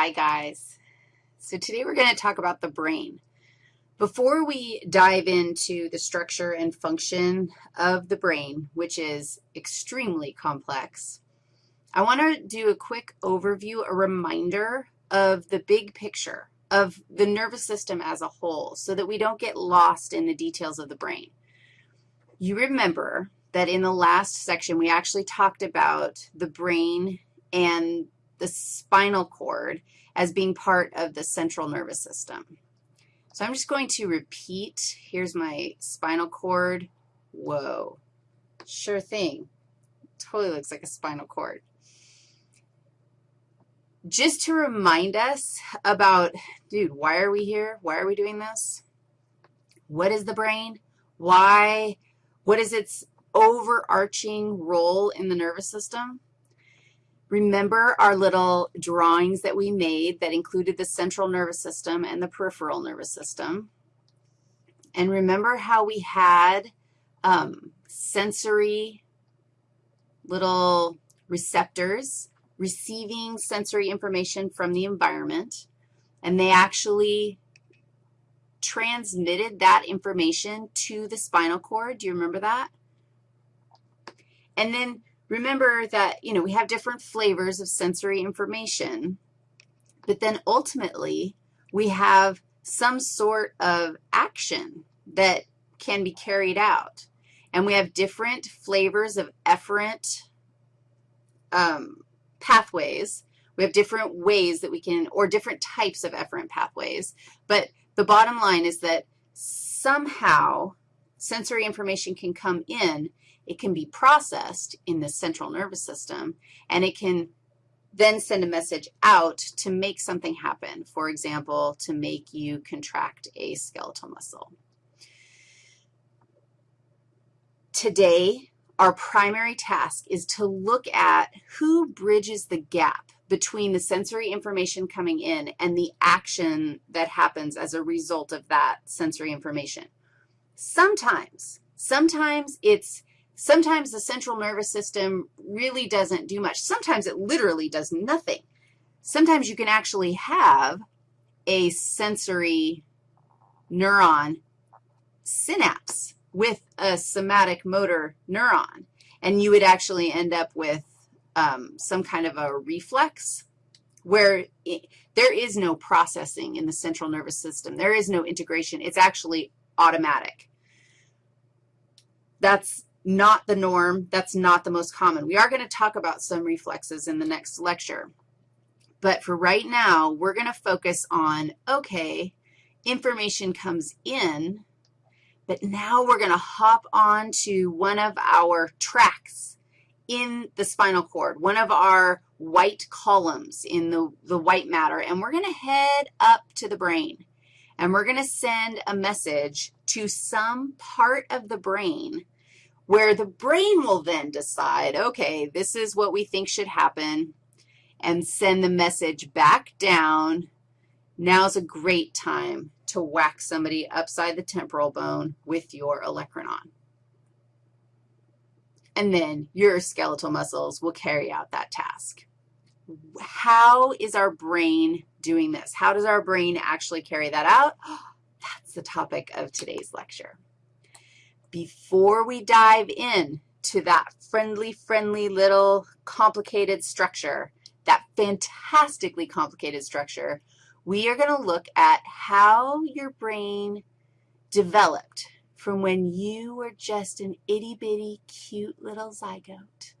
Hi, guys. So today we're going to talk about the brain. Before we dive into the structure and function of the brain, which is extremely complex, I want to do a quick overview, a reminder of the big picture of the nervous system as a whole so that we don't get lost in the details of the brain. You remember that in the last section we actually talked about the brain and the spinal cord as being part of the central nervous system. So I'm just going to repeat. Here's my spinal cord. Whoa. Sure thing. Totally looks like a spinal cord. Just to remind us about, dude, why are we here? Why are we doing this? What is the brain? Why? What is its overarching role in the nervous system? Remember our little drawings that we made that included the central nervous system and the peripheral nervous system. And remember how we had um, sensory little receptors receiving sensory information from the environment, and they actually transmitted that information to the spinal cord. Do you remember that? And then remember that, you know, we have different flavors of sensory information, but then ultimately we have some sort of action that can be carried out. And we have different flavors of efferent um, pathways. We have different ways that we can, or different types of efferent pathways. But the bottom line is that somehow sensory information can come in it can be processed in the central nervous system, and it can then send a message out to make something happen, for example, to make you contract a skeletal muscle. Today, our primary task is to look at who bridges the gap between the sensory information coming in and the action that happens as a result of that sensory information. Sometimes, sometimes it's Sometimes the central nervous system really doesn't do much. Sometimes it literally does nothing. Sometimes you can actually have a sensory neuron synapse with a somatic motor neuron, and you would actually end up with um, some kind of a reflex where it, there is no processing in the central nervous system. There is no integration. It's actually automatic. That's not the norm. That's not the most common. We are going to talk about some reflexes in the next lecture. But for right now, we're going to focus on, okay, information comes in, but now we're going to hop on to one of our tracks in the spinal cord, one of our white columns in the, the white matter, and we're going to head up to the brain, and we're going to send a message to some part of the brain where the brain will then decide, okay, this is what we think should happen, and send the message back down. Now's a great time to whack somebody upside the temporal bone with your olecranon. And then your skeletal muscles will carry out that task. How is our brain doing this? How does our brain actually carry that out? That's the topic of today's lecture before we dive in to that friendly, friendly little complicated structure, that fantastically complicated structure, we are going to look at how your brain developed from when you were just an itty-bitty, cute little zygote